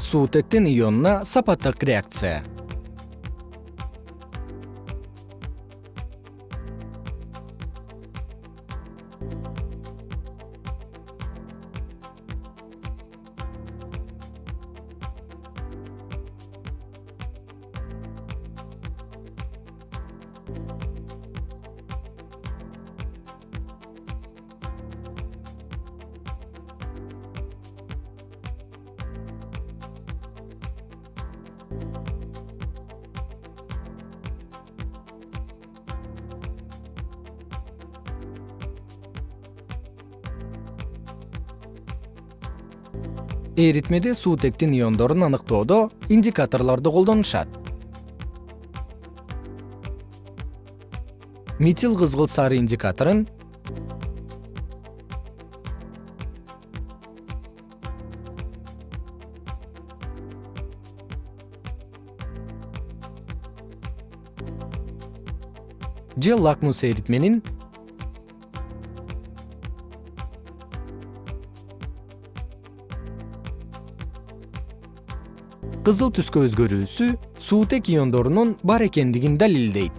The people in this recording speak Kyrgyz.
суутектин ионуна сапаттык реакция эритмеде суутектин иондорун аныктоодо индикаторлорду колдонушат. Метил кызгылт сары индикаторун же лакмус эритменин кызыл түскө өзгөрүүсү суутек иондорунун бар экендигин далилдейт.